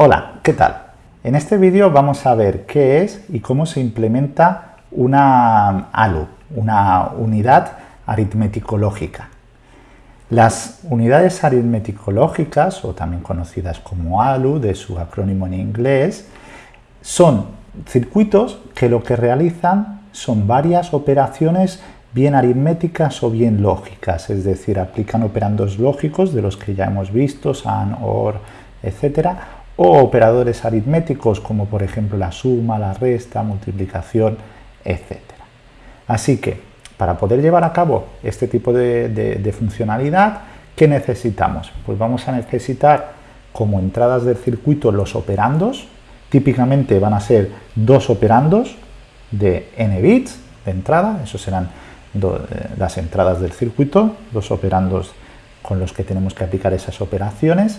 Hola, ¿qué tal? En este vídeo vamos a ver qué es y cómo se implementa una ALU, una unidad aritmético-lógica. Las unidades aritmético-lógicas, o también conocidas como ALU, de su acrónimo en inglés, son circuitos que lo que realizan son varias operaciones bien aritméticas o bien lógicas, es decir, aplican operandos lógicos de los que ya hemos visto, AND, OR, etcétera, o operadores aritméticos como por ejemplo la suma, la resta, multiplicación, etc. Así que para poder llevar a cabo este tipo de, funcionalidad, ¿qué necesitamos? Pues vamos a necesitar como entradas del circuito los operandos, típicamente van a ser dos operandos de n bits de entrada, esos serán eh, las entradas del circuito, los operandos con los que tenemos que aplicar esas operaciones,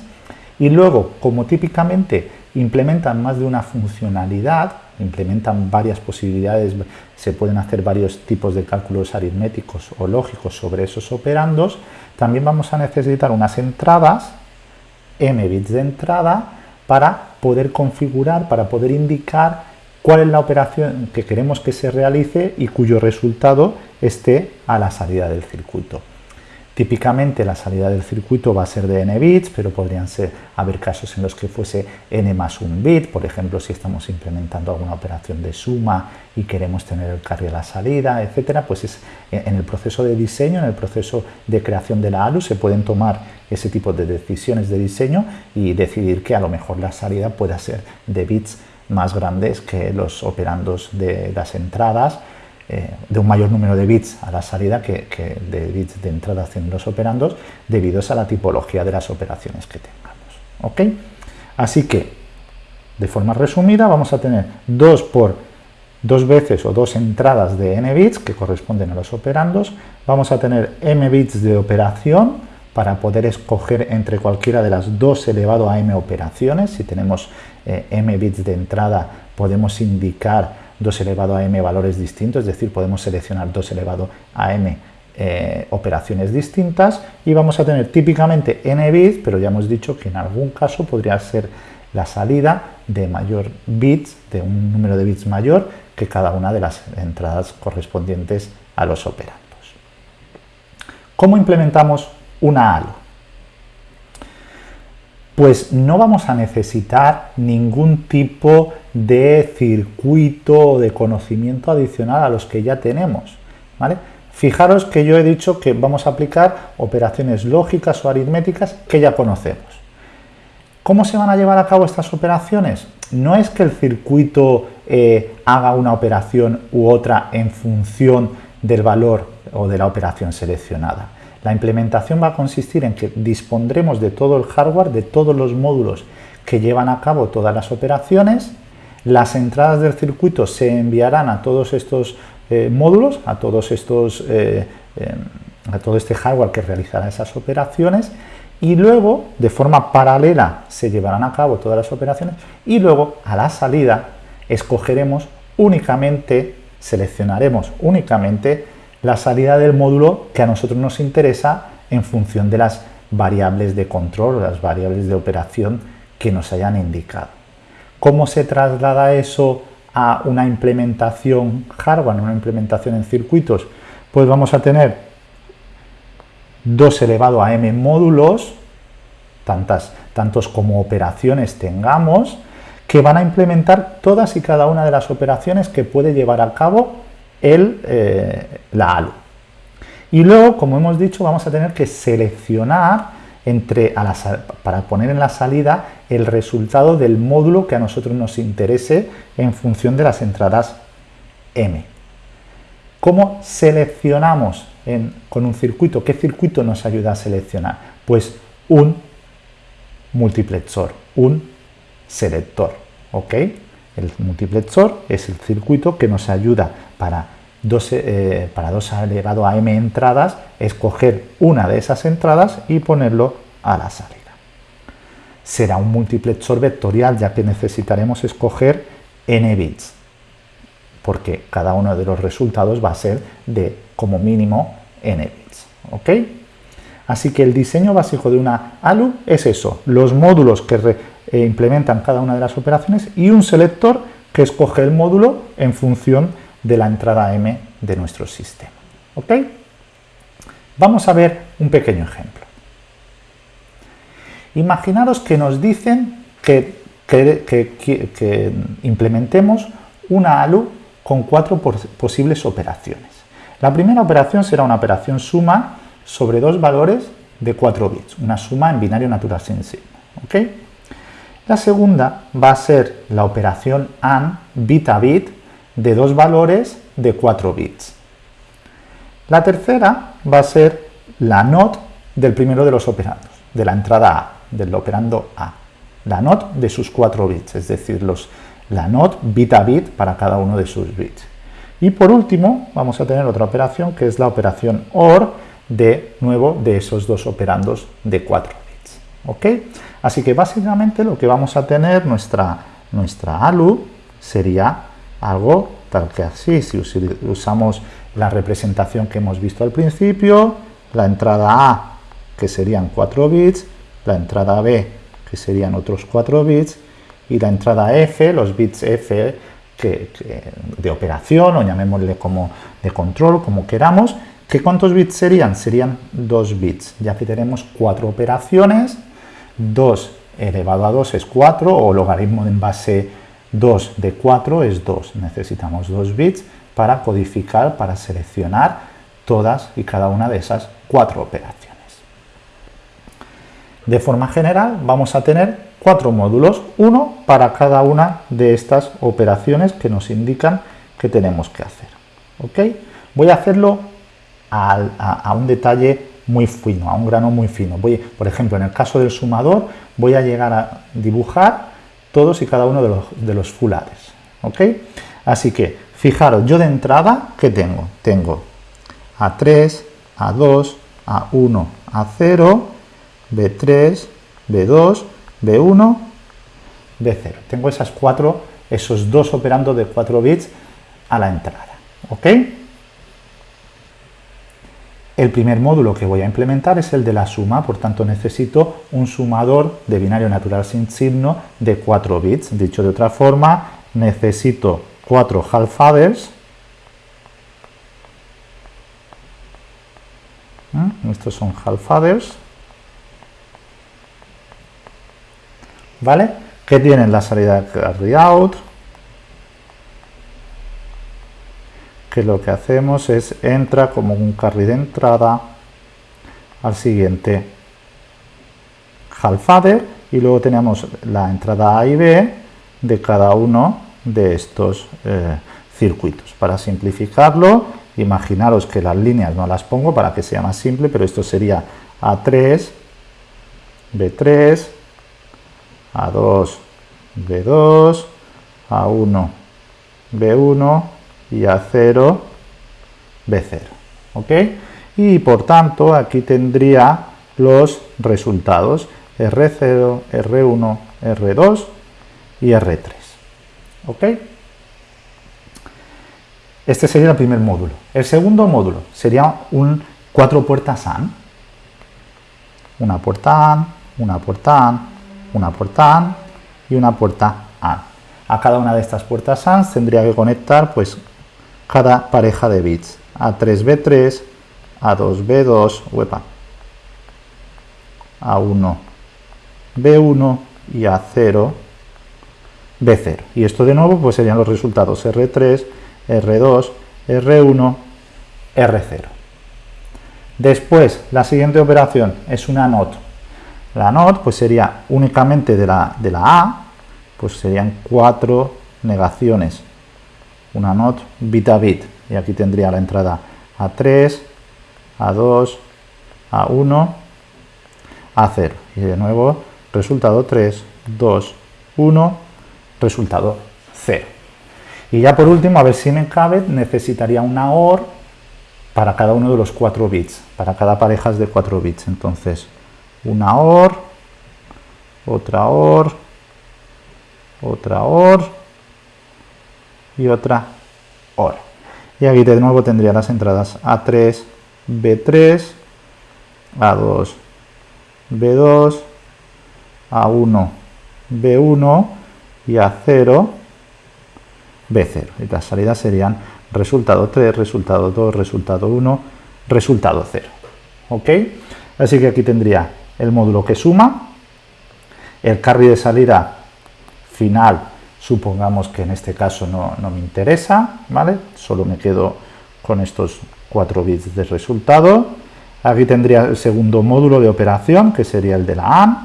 y luego, como típicamente implementan más de una funcionalidad, implementan varias posibilidades, se pueden hacer varios tipos de cálculos aritméticos o lógicos sobre esos operandos, también vamos a necesitar unas entradas, m bits de entrada, para poder configurar, para poder indicar cuál es la operación que queremos que se realice y cuyo resultado esté a la salida del circuito. Típicamente la salida del circuito va a ser de n bits, pero podrían ser, haber casos en los que fuese n más un bit, por ejemplo si estamos implementando alguna operación de suma y queremos tener el carry a la salida, etcétera, pues es, en el proceso de diseño, en el proceso de creación de la ALU se pueden tomar ese tipo de decisiones de diseño y decidir que a lo mejor la salida pueda ser de bits más grandes que los operandos de las entradas eh, de un mayor número de bits a la salida que, de bits de entrada haciendo los operandos debido a la tipología de las operaciones que tengamos. ¿ok? Así que, de forma resumida, vamos a tener dos por dos veces o dos entradas de n bits que corresponden a los operandos, vamos a tener m bits de operación para poder escoger entre cualquiera de las dos elevado a m operaciones, si tenemos eh, m bits de entrada podemos indicar 2 elevado a m valores distintos, es decir, podemos seleccionar 2 elevado a m eh, operaciones distintas y vamos a tener típicamente n bits, pero ya hemos dicho que en algún caso podría ser la salida de mayor bits, de un número de bits mayor que cada una de las entradas correspondientes a los operandos. ¿Cómo implementamos una ALU? pues no vamos a necesitar ningún tipo de circuito de conocimiento adicional a los que ya tenemos. Fijaros que yo he dicho que vamos a aplicar operaciones lógicas o aritméticas que ya conocemos. ¿Cómo se van a llevar a cabo estas operaciones? No es que el circuito eh, haga una operación u otra en función del valor o de la operación seleccionada la implementación va a consistir en que dispondremos de todo el hardware, de todos los módulos que llevan a cabo todas las operaciones, las entradas del circuito se enviarán a todos estos eh, módulos, a todos estos, eh, em, a todo este hardware que realizará esas operaciones y luego, de forma paralela, se llevarán a cabo todas las operaciones y luego, a la salida, escogeremos únicamente, seleccionaremos únicamente la salida del módulo que a nosotros nos interesa en función de las variables de control las variables de operación que nos hayan indicado. ¿Cómo se traslada eso a una implementación hardware, una implementación en circuitos? Pues vamos a tener 2 elevado a m módulos, tantas, tantos como operaciones tengamos, que van a implementar todas y cada una de las operaciones que puede llevar a cabo el, eh, la ALU. Y luego, como hemos dicho, vamos a tener que seleccionar entre, para poner en la salida el resultado del módulo que a nosotros nos interese en función de las entradas M. ¿Cómo seleccionamos con un circuito? ¿Qué circuito nos ayuda a seleccionar? Pues un multiplexor, un selector. ¿ok? El multiplexor es el circuito que nos ayuda para 2, eh, para 2 elevado a m entradas, escoger una de esas entradas y ponerlo a la salida. Será un multiplexor vectorial ya que necesitaremos escoger n bits, porque cada uno de los resultados va a ser de como mínimo n bits. Así que el diseño básico de una ALU es eso, los módulos que eh, implementan cada una de las operaciones y un selector que escoge el módulo en función de la entrada M de nuestro sistema. ¿Ok? Vamos a ver un pequeño ejemplo. Imaginaros que nos dicen que, que implementemos una ALU con cuatro posibles operaciones. La primera operación será una operación suma sobre dos valores de 4 bits, una suma en binario natural sin signo. La segunda va a ser la operación AND bit a bit de dos valores de 4 bits. La tercera va a ser la NOT del primero de los operandos, de la entrada A, del operando A. La NOT de sus 4 bits, es decir, los, la NOT bit a bit para cada uno de sus bits. Y por último, vamos a tener otra operación que es la operación OR de nuevo de esos dos operandos de 4 bits. ¿Ok? Así que básicamente lo que vamos a tener, nuestra, nuestra ALU, sería algo tal que así, si usamos la representación que hemos visto al principio, la entrada A, que serían 4 bits, la entrada B, que serían otros 4 bits, y la entrada F, los bits F de operación o llamémosle como de control, como queramos, que ¿cuántos bits serían? Serían 2 bits, ya que tenemos 4 operaciones, 2 elevado a 2 es 4 o logaritmo en base 2 de 4 es 2. Necesitamos 2 bits para codificar, para seleccionar todas y cada una de esas 4 operaciones. De forma general vamos a tener cuatro módulos, uno para cada una de estas operaciones que nos indican que tenemos que hacer. ¿ok? Voy a hacerlo a, un detalle muy fino, a un grano muy fino. Voy, por ejemplo, en el caso del sumador, voy a llegar a dibujar todos y cada uno de los, de los fulares. ¿ok? Así que, fijaros, yo de entrada, ¿qué tengo? Tengo A3, A2, A1, A0, B3, B2, B1, B0. Tengo esas cuatro, esos dos operando de 4 bits a la entrada. ¿Ok? El primer módulo que voy a implementar es el de la suma, por tanto necesito un sumador de binario natural sin signo de 4 bits. Dicho de otra forma, necesito 4 half adders. ¿Mm? Estos son half adders. ¿vale? Que tienen la salida carry out, que lo que hacemos es entra como un carry de entrada al siguiente half adder y luego tenemos la entrada A y B de cada uno de estos eh, circuitos. Para simplificarlo, imaginaros que las líneas no las pongo para que sea más simple, pero esto sería A3, B3, a2, B2, A1, B1 y A0, B0. ¿Ok? Y por tanto aquí tendría los resultados R0, R1, R2 y R3. ¿Ok? Este sería el primer módulo. El segundo módulo sería un cuatro puertas AND. Una puerta AND, una puerta AND, una puerta AND y una puerta AND. A cada una de estas puertas AND tendría que conectar pues cada pareja de bits. A3B3, A2B2, huepa, A1B1 y A0 B0. Y esto de nuevo pues serían los resultados R3, R2, R1, R0. Después, la siguiente operación es una NOT la NOT pues sería únicamente de la, de la A, pues serían cuatro negaciones. Una NOT bit a bit. Y aquí tendría la entrada A3, A2, A1, A0. Y de nuevo, resultado 3, 2, 1, resultado 0. Y ya por último, a ver si me cabe, necesitaría una OR para cada uno de los 4 bits, para cada pareja de 4 bits. Entonces, una OR, otra OR, otra OR y otra OR. Y aquí de nuevo tendría las entradas A3, B3, A2, B2, A1, B1 y A0, B0. Y las salidas serían resultado 3, resultado 2, resultado 1, resultado 0. ¿Ok? Así que aquí tendría el módulo que suma, el carry de salida final, supongamos que en este caso no, no me interesa, ¿vale? Solo me quedo con estos 4 bits de resultado. Aquí tendría el segundo módulo de operación, que sería el de la AND.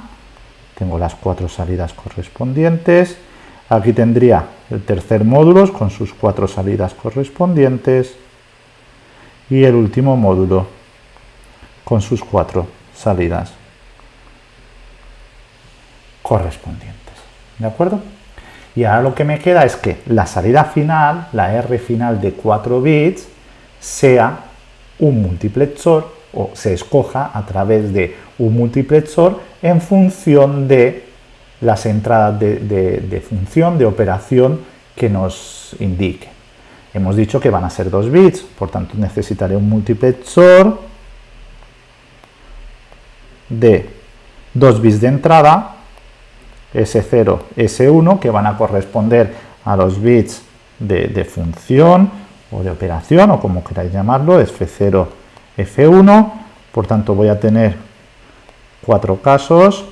Tengo las cuatro salidas correspondientes. Aquí tendría el tercer módulo con sus cuatro salidas correspondientes. Y el último módulo con sus cuatro salidas correspondientes. ¿De acuerdo? Y ahora lo que me queda es que la salida final, la R final de 4 bits, sea un multiplexor o se escoja a través de un multiplexor en función de las entradas de, función, de operación que nos indique. Hemos dicho que van a ser 2 bits, por tanto necesitaré un multiplexor de 2 bits de entrada, S0, S1, que van a corresponder a los bits de, función o de operación, o como queráis llamarlo, F0, F1, por tanto voy a tener cuatro casos,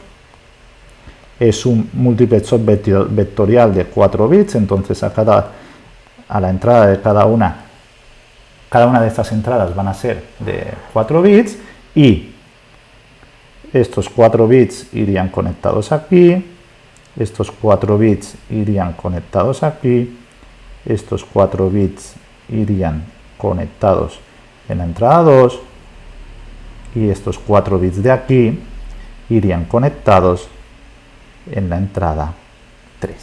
es un multiplexor vectorial de 4 bits, entonces a, cada, a la entrada de cada una, cada una de estas entradas van a ser de 4 bits y estos 4 bits irían conectados aquí, estos 4 bits irían conectados aquí, estos 4 bits irían conectados en la entrada 2 y estos 4 bits de aquí irían conectados en la entrada 3.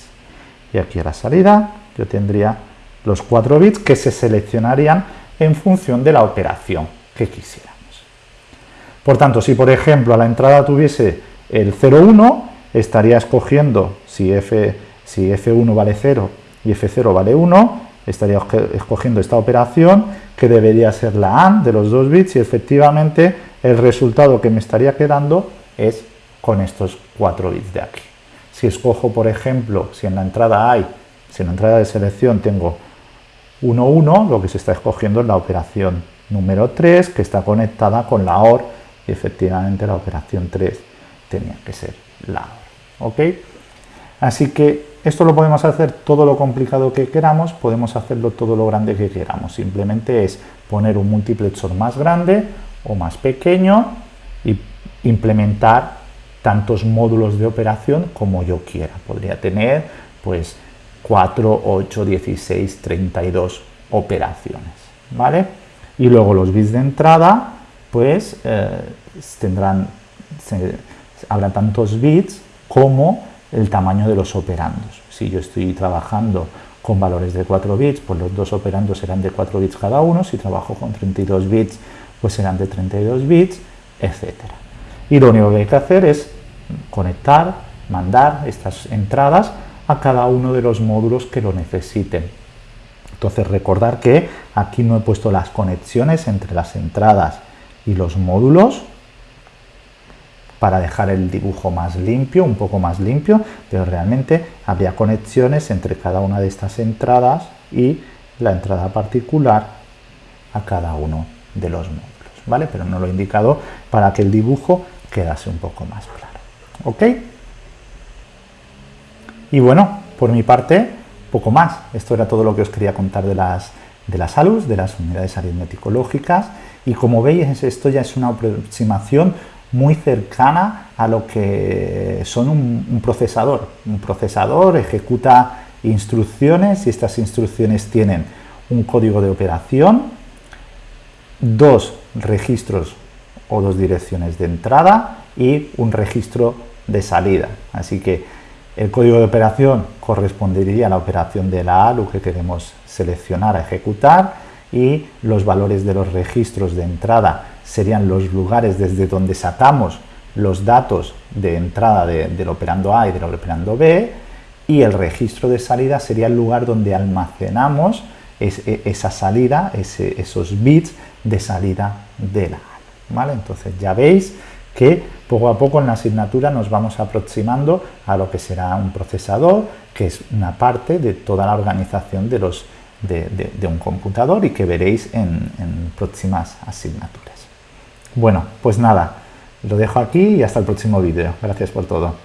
Y aquí a la salida yo tendría los 4 bits que se seleccionarían en función de la operación que quisiéramos. Por tanto, si por ejemplo a la entrada tuviese el 0,1, estaría escogiendo si, F, si F1 vale 0 y F0 vale 1, estaría escogiendo esta operación que debería ser la AND de los dos bits y efectivamente el resultado que me estaría quedando es con estos 4 bits de aquí. Si escojo, por ejemplo, si en la entrada hay, si en la entrada de selección tengo 1, 1, lo que se está escogiendo es la operación número 3 que está conectada con la OR y efectivamente la operación 3 tenía que ser la OR. ¿Ok? Así que esto lo podemos hacer todo lo complicado que queramos, podemos hacerlo todo lo grande que queramos. Simplemente es poner un multiplexor más grande o más pequeño y implementar tantos módulos de operación como yo quiera. Podría tener pues 4, 8, 16, 32 operaciones, ¿vale? Y luego los bits de entrada, pues eh, tendrán, habrá tantos bits como el tamaño de los operandos. Si yo estoy trabajando con valores de 4 bits, pues los dos operandos serán de 4 bits cada uno, si trabajo con 32 bits, pues serán de 32 bits, etc. Y lo único que hay que hacer es conectar, mandar estas entradas a cada uno de los módulos que lo necesiten. Entonces recordar que aquí no he puesto las conexiones entre las entradas y los módulos, para dejar el dibujo más limpio, un poco más limpio, pero realmente habría conexiones entre cada una de estas entradas y la entrada particular a cada uno de los módulos, ¿vale? Pero no lo he indicado para que el dibujo quedase un poco más claro, ¿ok? Y bueno, por mi parte, poco más. Esto era todo lo que os quería contar de las, de las ALUS, de las unidades aritmético-lógicas, y como veis, esto ya es una aproximación muy cercana a lo que son un, procesador. Un procesador ejecuta instrucciones y estas instrucciones tienen un código de operación, dos registros o dos direcciones de entrada y un registro de salida. Así que el código de operación correspondería a la operación de la ALU que queremos seleccionar a ejecutar y los valores de los registros de entrada serían los lugares desde donde sacamos los datos de entrada de, del operando A y del operando B y el registro de salida sería el lugar donde almacenamos e, esa salida, esos bits de salida de la ALA. ¿vale? Entonces ya veis que poco a poco en la asignatura nos vamos aproximando a lo que será un procesador, que es una parte de toda la organización de, los, de, un computador y que veréis en próximas asignaturas. Bueno, pues nada, lo dejo aquí y hasta el próximo vídeo. Gracias por todo.